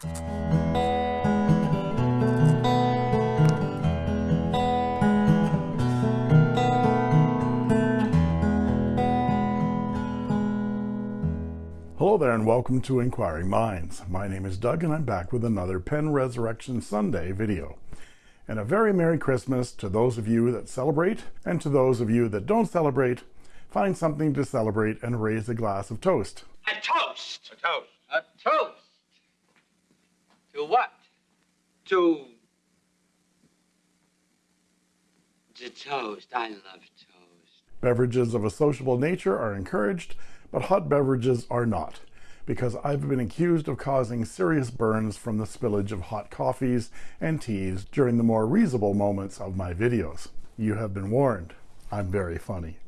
Hello there and welcome to Inquiring Minds. My name is Doug and I'm back with another Pen Resurrection Sunday video. And a very Merry Christmas to those of you that celebrate and to those of you that don't celebrate, find something to celebrate and raise a glass of toast. A toast. A toast. A toast. To what? To. To toast. I love toast. Beverages of a sociable nature are encouraged, but hot beverages are not, because I've been accused of causing serious burns from the spillage of hot coffees and teas during the more reasonable moments of my videos. You have been warned. I'm very funny.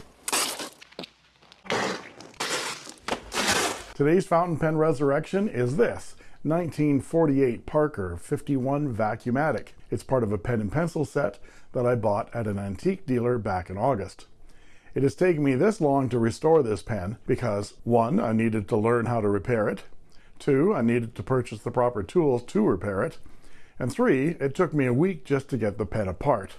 Today's fountain pen resurrection is this 1948 Parker 51 Vacuumatic. It's part of a pen and pencil set that I bought at an antique dealer back in August. It has taken me this long to restore this pen because one, I needed to learn how to repair it. Two, I needed to purchase the proper tools to repair it. And three, it took me a week just to get the pen apart.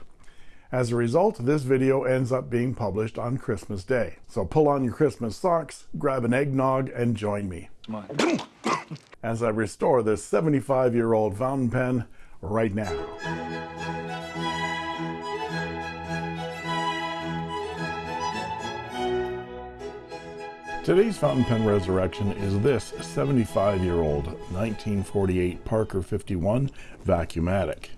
As a result, this video ends up being published on Christmas Day. So pull on your Christmas socks, grab an eggnog, and join me. As I restore this 75 year old fountain pen right now. Today's fountain pen resurrection is this 75 year old 1948 Parker 51 Vacuumatic.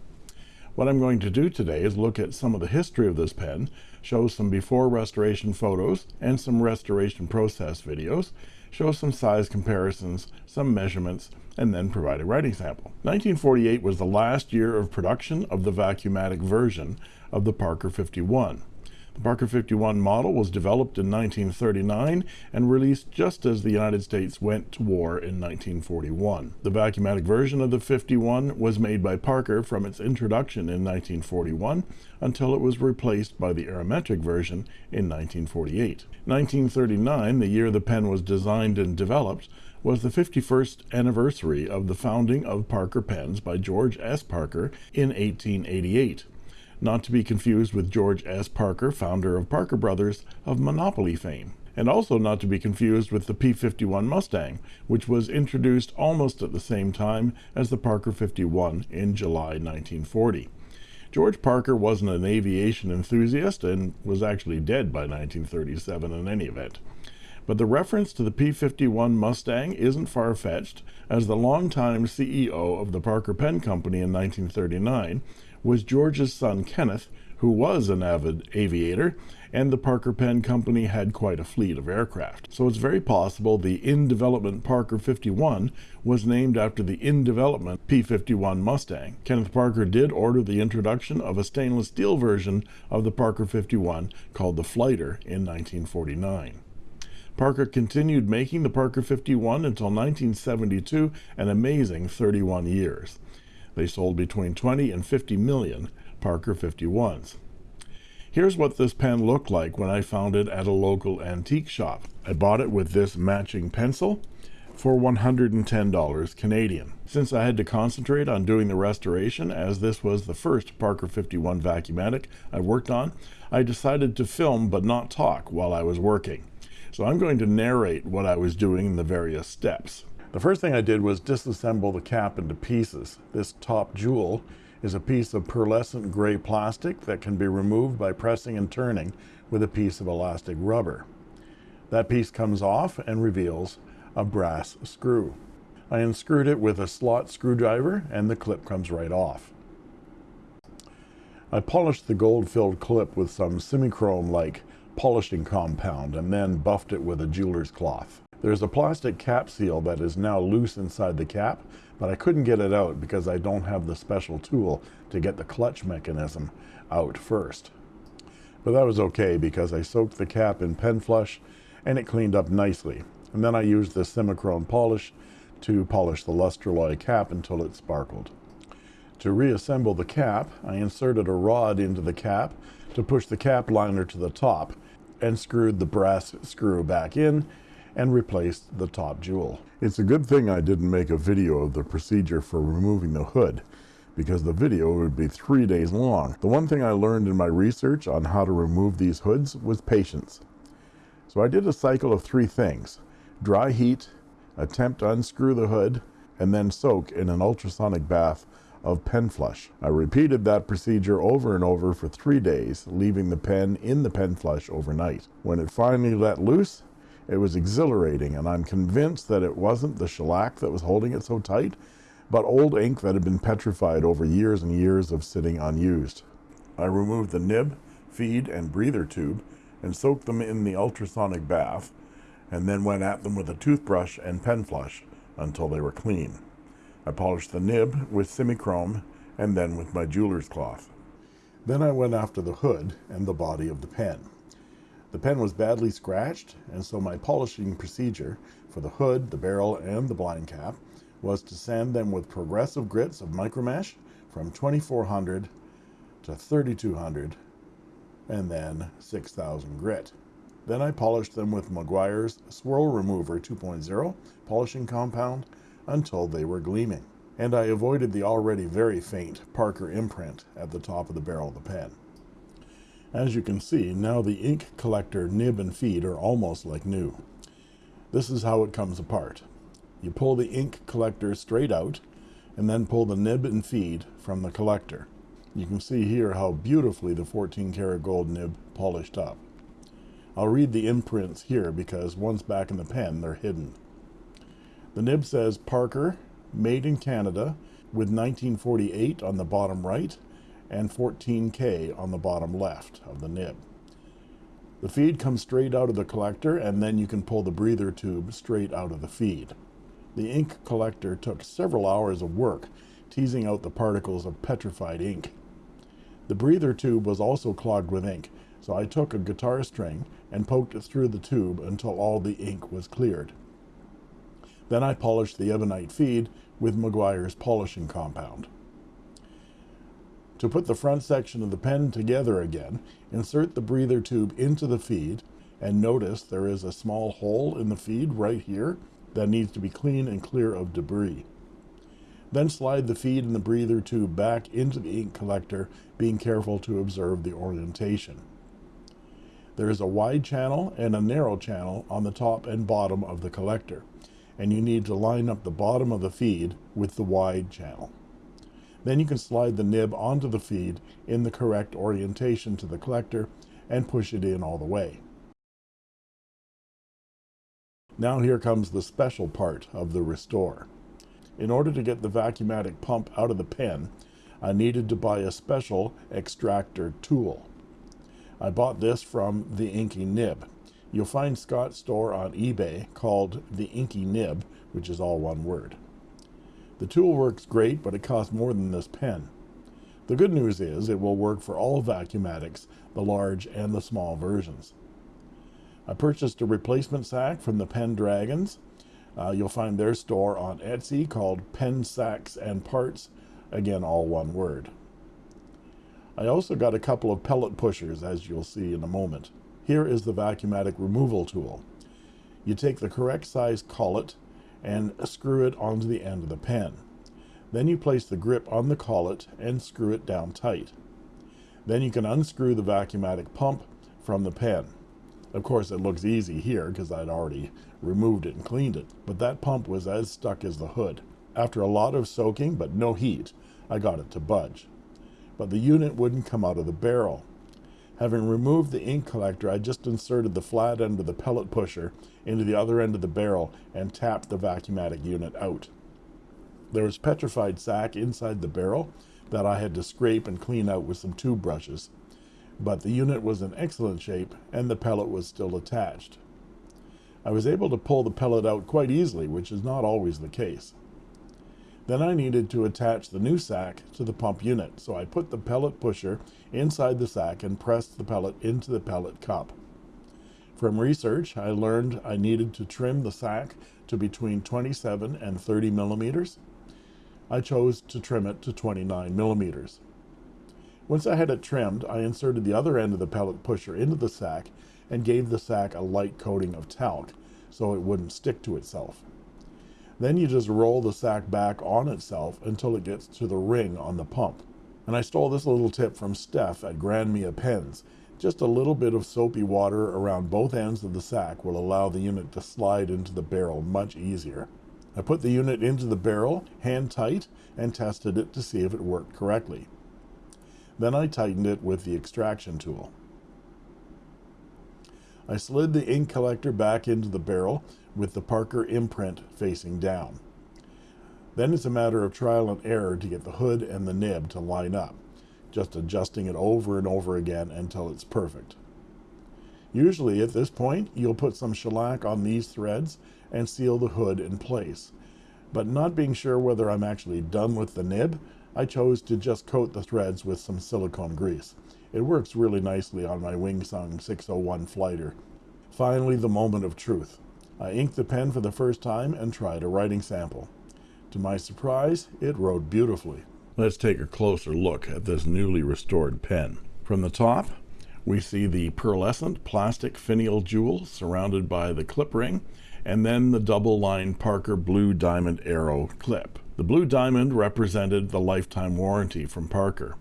What I'm going to do today is look at some of the history of this pen, show some before restoration photos and some restoration process videos, show some size comparisons, some measurements, and then provide a writing sample. 1948 was the last year of production of the Vacuumatic version of the Parker 51. The Parker 51 model was developed in 1939 and released just as the United States went to war in 1941. The Vacuumatic version of the 51 was made by Parker from its introduction in 1941 until it was replaced by the Aerometric version in 1948. 1939, the year the pen was designed and developed, was the 51st anniversary of the founding of Parker Pens by George S. Parker in 1888 not to be confused with George S. Parker, founder of Parker Brothers of Monopoly fame, and also not to be confused with the P-51 Mustang, which was introduced almost at the same time as the Parker 51 in July 1940. George Parker wasn't an aviation enthusiast and was actually dead by 1937 in any event. But the reference to the P-51 Mustang isn't far-fetched, as the longtime CEO of the Parker Pen Company in 1939 was George's son Kenneth, who was an avid aviator, and the Parker Pen Company had quite a fleet of aircraft. So it's very possible the in-development Parker 51 was named after the in-development P-51 Mustang. Kenneth Parker did order the introduction of a stainless steel version of the Parker 51 called the Flighter in 1949. Parker continued making the Parker 51 until 1972, an amazing 31 years. They sold between 20 and 50 million Parker 51s. Here's what this pen looked like when I found it at a local antique shop. I bought it with this matching pencil for $110 Canadian. Since I had to concentrate on doing the restoration, as this was the first Parker 51 Vacuumatic I worked on, I decided to film but not talk while I was working. So I'm going to narrate what I was doing in the various steps. The first thing I did was disassemble the cap into pieces. This top jewel is a piece of pearlescent gray plastic that can be removed by pressing and turning with a piece of elastic rubber. That piece comes off and reveals a brass screw. I unscrewed it with a slot screwdriver and the clip comes right off. I polished the gold-filled clip with some Simichrome-like polishing compound and then buffed it with a jeweler's cloth. There's a plastic cap seal that is now loose inside the cap, but I couldn't get it out because I don't have the special tool to get the clutch mechanism out first. But that was okay because I soaked the cap in pen flush and it cleaned up nicely. And then I used the Simichrome polish to polish the Lustraloy cap until it sparkled. To reassemble the cap, I inserted a rod into the cap to push the cap liner to the top and screwed the brass screw back in and replaced the top jewel. It's a good thing I didn't make a video of the procedure for removing the hood because the video would be three days long. The one thing I learned in my research on how to remove these hoods was patience. So I did a cycle of three things. Dry heat, attempt to unscrew the hood, and then soak in an ultrasonic bath of pen flush. I repeated that procedure over and over for three days, leaving the pen in the pen flush overnight. When it finally let loose, it was exhilarating, and I'm convinced that it wasn't the shellac that was holding it so tight, but old ink that had been petrified over years and years of sitting unused. I removed the nib, feed, and breather tube and soaked them in the ultrasonic bath, and then went at them with a toothbrush and pen flush until they were clean. I polished the nib with Simichrome and then with my jeweler's cloth. Then I went after the hood and the body of the pen. The pen was badly scratched, and so my polishing procedure for the hood, the barrel, and the blind cap was to sand them with progressive grits of micromesh from 2400 to 3200 and then 6000 grit. Then I polished them with Meguiar's Swirl Remover 2.0 polishing compound until they were gleaming. And I avoided the already very faint Parker imprint at the top of the barrel of the pen. As you can see, now the ink collector nib and feed are almost like new. This is how it comes apart. You pull the ink collector straight out and then pull the nib and feed from the collector. You can see here how beautifully the 14 karat gold nib polished up. I'll read the imprints here because once back in the pen, they're hidden. The nib says Parker, made in Canada, with 1948 on the bottom right and 14K on the bottom left of the nib. The feed comes straight out of the collector and then you can pull the breather tube straight out of the feed. The ink collector took several hours of work, teasing out the particles of petrified ink. The breather tube was also clogged with ink, so I took a guitar string and poked it through the tube until all the ink was cleared. Then I polished the ebonite feed with Meguiar's polishing compound. To put the front section of the pen together again, insert the breather tube into the feed and notice there is a small hole in the feed right here that needs to be clean and clear of debris. Then slide the feed and the breather tube back into the ink collector, being careful to observe the orientation. There is a wide channel and a narrow channel on the top and bottom of the collector, and you need to line up the bottom of the feed with the wide channel. Then you can slide the nib onto the feed in the correct orientation to the collector and push it in all the way. Now here comes the special part of the restore. In order to get the vacuumatic pump out of the pen, I needed to buy a special extractor tool. I bought this from the Inky Nib. You'll find Scott's store on eBay called the Inky Nib, which is all one word. The tool works great, but it costs more than this pen. The good news is it will work for all Vacuumatics, the large and the small versions. I purchased a replacement sack from the Pendragons. Uh, you'll find their store on Etsy called Pen Sacks and Parts, again all one word. I also got a couple of pellet pushers as you'll see in a moment. Here is the Vacuumatic removal tool. You take the correct size collet and screw it onto the end of the pen. Then you place the grip on the collet and screw it down tight. Then you can unscrew the Vacuumatic pump from the pen. Of course, it looks easy here because I'd already removed it and cleaned it, but that pump was as stuck as the hood. After a lot of soaking, but no heat, I got it to budge. But the unit wouldn't come out of the barrel. Having removed the ink collector, I just inserted the flat end of the pellet pusher into the other end of the barrel and tapped the Vacuumatic unit out. There was petrified sack inside the barrel that I had to scrape and clean out with some tube brushes but the unit was in excellent shape and the pellet was still attached. I was able to pull the pellet out quite easily, which is not always the case. Then I needed to attach the new sack to the pump unit, so I put the pellet pusher inside the sack and pressed the pellet into the pellet cup. From research, I learned I needed to trim the sack to between 27 and 30 millimeters. I chose to trim it to 29 millimeters. Once I had it trimmed, I inserted the other end of the pellet pusher into the sack and gave the sack a light coating of talc so it wouldn't stick to itself. Then you just roll the sack back on itself until it gets to the ring on the pump. And I stole this little tip from Steph at Grand Mia Pens. Just a little bit of soapy water around both ends of the sack will allow the unit to slide into the barrel much easier. I put the unit into the barrel, hand tight, and tested it to see if it worked correctly. Then I tightened it with the extraction tool. I slid the ink collector back into the barrel with the Parker imprint facing down. Then it's a matter of trial and error to get the hood and the nib to line up, just adjusting it over and over again until it's perfect. Usually at this point, you'll put some shellac on these threads and seal the hood in place. But not being sure whether I'm actually done with the nib, I chose to just coat the threads with some silicone grease. It works really nicely on my Wingsung 601 Flighter. Finally, the moment of truth. I inked the pen for the first time and tried a writing sample. To my surprise, it wrote beautifully. Let's take a closer look at this newly restored pen. From the top, we see the pearlescent plastic finial jewel surrounded by the clip ring, and then the double line Parker Blue Diamond Arrow clip. The blue diamond represented the lifetime warranty from Parker.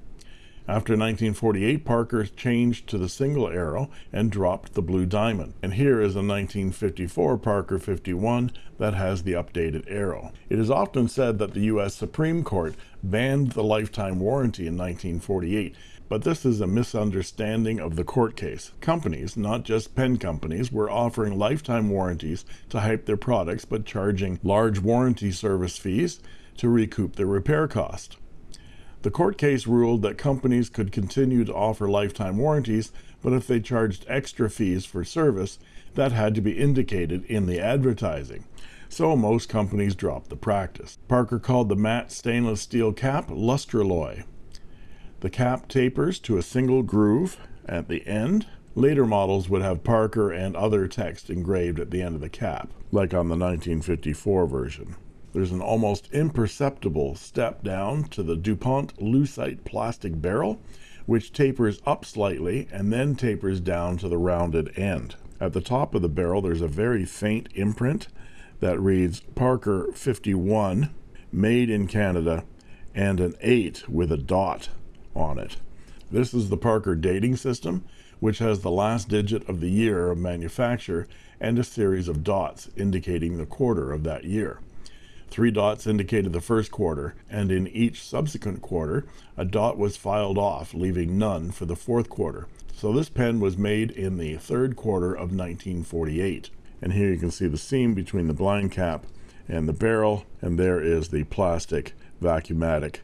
After 1948, Parker changed to the single arrow and dropped the blue diamond. And here is a 1954 Parker 51 that has the updated arrow. It is often said that the U.S. Supreme Court banned the lifetime warranty in 1948, but this is a misunderstanding of the court case. Companies, not just pen companies, were offering lifetime warranties to hype their products but charging large warranty service fees to recoup their repair cost. The court case ruled that companies could continue to offer lifetime warranties, but if they charged extra fees for service, that had to be indicated in the advertising. So most companies dropped the practice. Parker called the matte stainless steel cap Lustraloy. The cap tapers to a single groove at the end. Later models would have Parker and other text engraved at the end of the cap, like on the 1954 version. There's an almost imperceptible step down to the DuPont Lucite plastic barrel, which tapers up slightly and then tapers down to the rounded end. At the top of the barrel, there's a very faint imprint that reads Parker 51, made in Canada, and an 8 with a dot on it. This is the Parker dating system, which has the last digit of the year of manufacture and a series of dots indicating the quarter of that year. Three dots indicated the first quarter, and in each subsequent quarter, a dot was filed off, leaving none for the fourth quarter. So this pen was made in the third quarter of 1948. And here you can see the seam between the blind cap and the barrel, and there is the plastic vacuumatic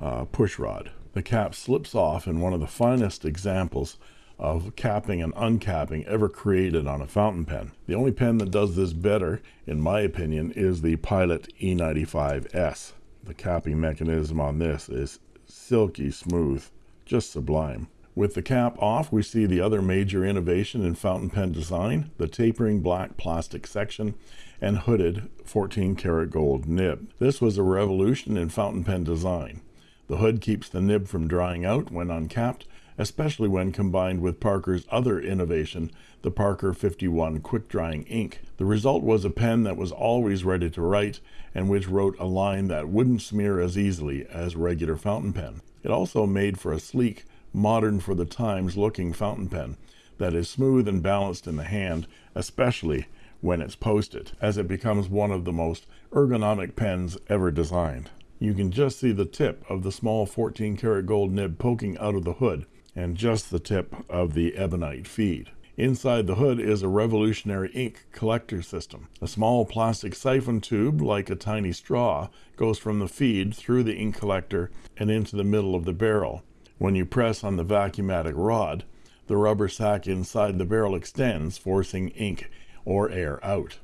uh, push rod. The cap slips off in one of the finest examples of capping and uncapping ever created on a fountain pen. The only pen that does this better, in my opinion, is the Pilot E95S. The capping mechanism on this is silky smooth, just sublime. With the cap off, we see the other major innovation in fountain pen design, the tapering black plastic section and hooded 14 karat gold nib. This was a revolution in fountain pen design. The hood keeps the nib from drying out when uncapped, especially when combined with Parker's other innovation, the Parker 51 quick drying ink. The result was a pen that was always ready to write and which wrote a line that wouldn't smear as easily as regular fountain pen. It also made for a sleek, modern for the times looking fountain pen that is smooth and balanced in the hand, especially when it's posted, as it becomes one of the most ergonomic pens ever designed. You can just see the tip of the small 14 karat gold nib poking out of the hood, and just the tip of the ebonite feed. Inside the hood is a revolutionary ink collector system. A small plastic siphon tube, like a tiny straw, goes from the feed through the ink collector and into the middle of the barrel. When you press on the vacuumatic rod, the rubber sac inside the barrel extends, forcing ink or air out.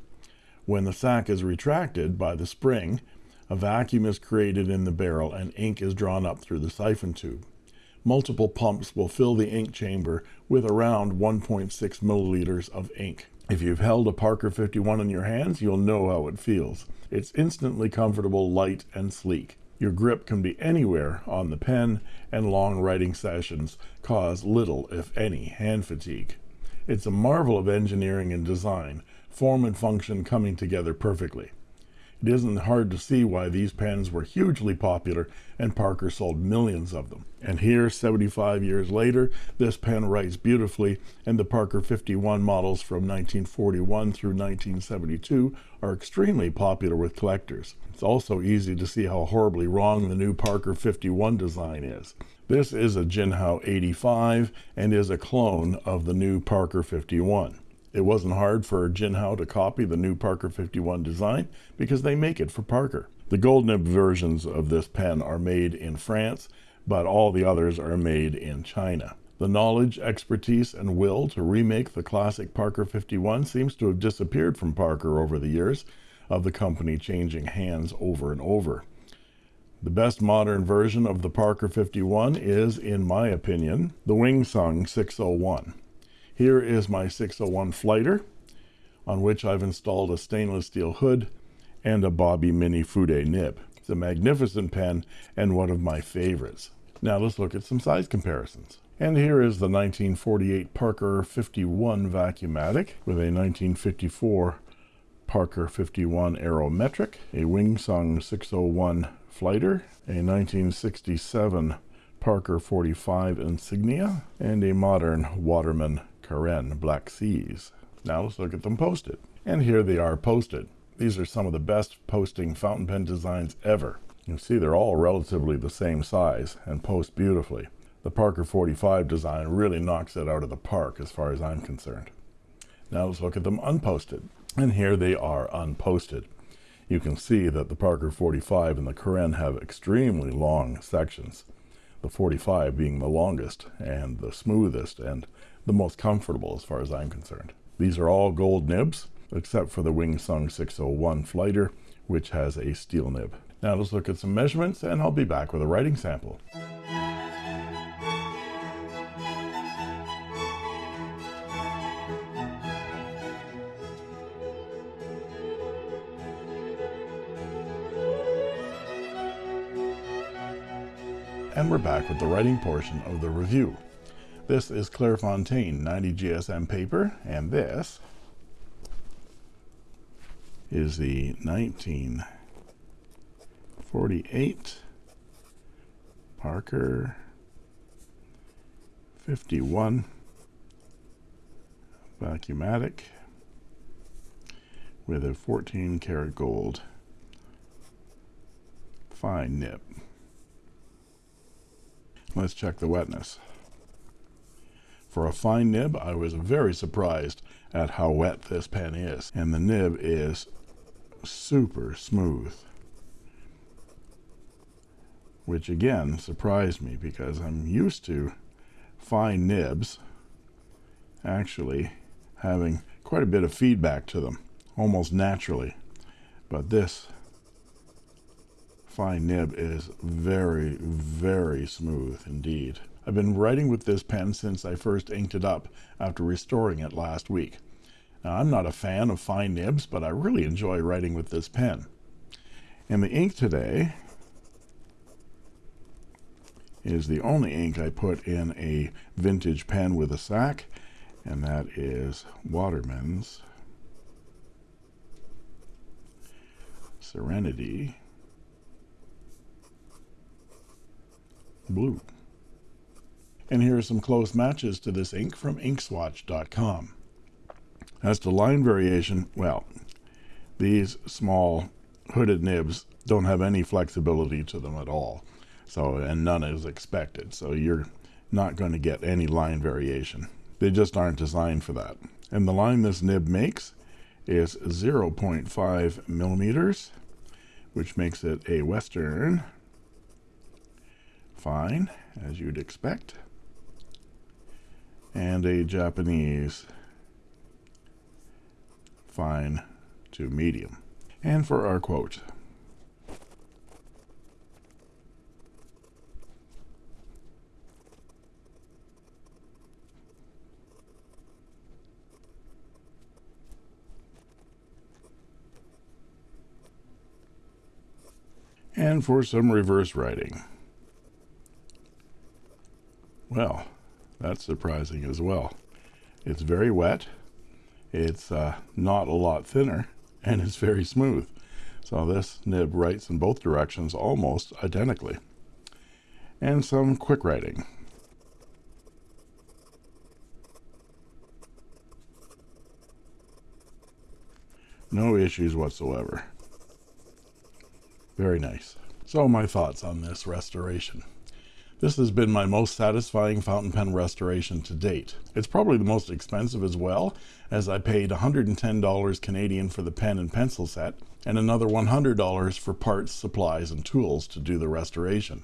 When the sac is retracted by the spring, a vacuum is created in the barrel and ink is drawn up through the siphon tube multiple pumps will fill the ink chamber with around 1.6 milliliters of ink. If you've held a Parker 51 in your hands, you'll know how it feels. It's instantly comfortable, light, and sleek. Your grip can be anywhere on the pen, and long writing sessions cause little, if any, hand fatigue. It's a marvel of engineering and design, form and function coming together perfectly. It isn't hard to see why these pens were hugely popular and Parker sold millions of them. And here, 75 years later, this pen writes beautifully and the Parker 51 models from 1941 through 1972 are extremely popular with collectors. It's also easy to see how horribly wrong the new Parker 51 design is. This is a Jinhao 85 and is a clone of the new Parker 51. It wasn't hard for Jinhao to copy the new Parker 51 design because they make it for Parker. The gold nib versions of this pen are made in France, but all the others are made in China. The knowledge, expertise, and will to remake the classic Parker 51 seems to have disappeared from Parker over the years of the company changing hands over and over. The best modern version of the Parker 51 is, in my opinion, the Wing Sung 601. Here is my 601 Flighter, on which I've installed a stainless steel hood and a Bobby Mini Fude nib. It's a magnificent pen and one of my favorites. Now let's look at some size comparisons. And here is the 1948 Parker 51 Vacuumatic with a 1954 Parker 51 Aerometric, a Wingsung 601 Flighter, a 1967 Parker 45 Insignia, and a modern Waterman Carène Black Seas. Now let's look at them posted. And here they are posted. These are some of the best posting fountain pen designs ever. You see they're all relatively the same size and post beautifully. The Parker 45 design really knocks it out of the park as far as I'm concerned. Now let's look at them unposted. And here they are unposted. You can see that the Parker 45 and the Carène have extremely long sections. The 45 being the longest and the smoothest and the most comfortable as far as I'm concerned. These are all gold nibs, except for the Wingsung 601 Flighter, which has a steel nib. Now let's look at some measurements and I'll be back with a writing sample. And we're back with the writing portion of the review. This is Clairefontaine 90 GSM paper, and this is the 1948 Parker 51 Vacuumatic with a 14 karat gold fine nib. Let's check the wetness. For a fine nib, I was very surprised at how wet this pen is. And the nib is super smooth. Which again surprised me because I'm used to fine nibs actually having quite a bit of feedback to them, almost naturally. But this fine nib is very, very smooth indeed. I've been writing with this pen since I first inked it up after restoring it last week. Now, I'm not a fan of fine nibs, but I really enjoy writing with this pen. And the ink today is the only ink I put in a vintage pen with a sack, and that is Waterman's Serenity Blue. And here are some close matches to this ink from inkswatch.com. As to line variation, well, these small hooded nibs don't have any flexibility to them at all. So, and none is expected. So you're not going to get any line variation. They just aren't designed for that. And the line this nib makes is 0.5 millimeters, which makes it a Western fine, as you'd expect and a Japanese fine to medium. And for our quote, and for some reverse writing. Well, that's surprising as well. It's very wet, it's uh, not a lot thinner and it's very smooth. So this nib writes in both directions almost identically. And some quick writing. No issues whatsoever. Very nice. So my thoughts on this restoration. This has been my most satisfying fountain pen restoration to date. It's probably the most expensive as well, as I paid $110 Canadian for the pen and pencil set, and another $100 for parts, supplies, and tools to do the restoration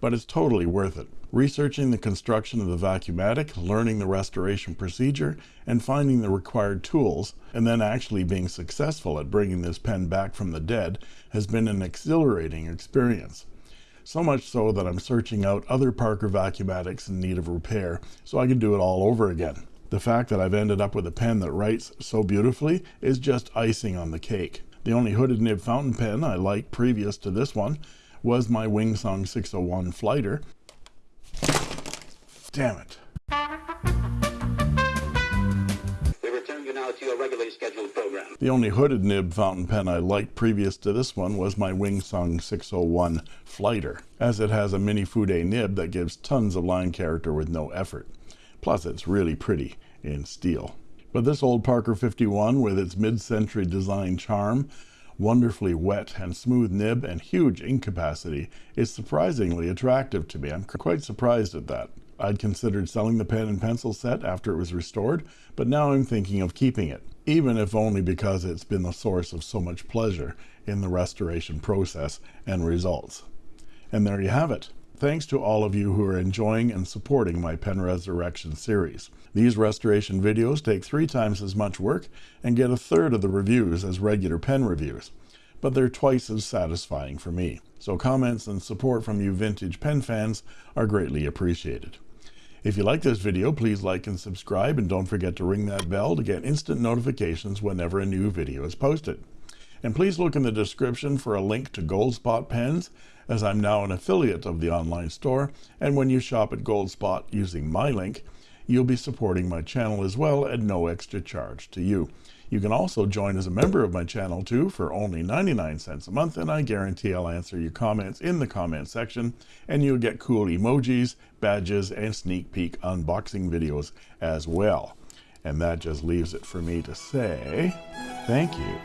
but it's totally worth it. Researching the construction of the Vacuumatic, learning the restoration procedure, and finding the required tools, and then actually being successful at bringing this pen back from the dead has been an exhilarating experience. So much so that I'm searching out other Parker Vacuumatics in need of repair so I can do it all over again. The fact that I've ended up with a pen that writes so beautifully is just icing on the cake. The only hooded nib fountain pen I liked previous to this one was my Wing Sung 601 flighter. Damn it. Regularly scheduled program. The only hooded nib fountain pen I liked previous to this one was my Wing Sung 601 flighter, as it has a mini fude nib that gives tons of line character with no effort. Plus it's really pretty in steel. But this old Parker 51 with its mid-century design charm wonderfully wet and smooth nib and huge ink capacity is surprisingly attractive to me. I'm quite surprised at that. I'd considered selling the pen and pencil set after it was restored, but now I'm thinking of keeping it, even if only because it's been the source of so much pleasure in the restoration process and results. And there you have it. Thanks to all of you who are enjoying and supporting my Pen Resurrection series. These restoration videos take three times as much work and get a third of the reviews as regular pen reviews, but they're twice as satisfying for me. So comments and support from you vintage pen fans are greatly appreciated. If you like this video, please like and subscribe and don't forget to ring that bell to get instant notifications whenever a new video is posted. And please look in the description for a link to Goldspot pens, as I'm now an affiliate of the online store, and when you shop at Goldspot using my link, you'll be supporting my channel as well at no extra charge to you. You can also join as a member of my channel too for only 99 cents a month and I guarantee I'll answer your comments in the comment section and you'll get cool emojis, badges, and sneak peek unboxing videos as well. And that just leaves it for me to say thank you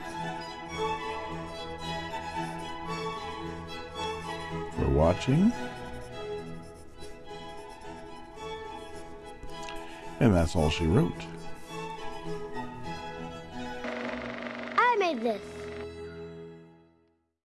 for watching. And that's all she wrote. this.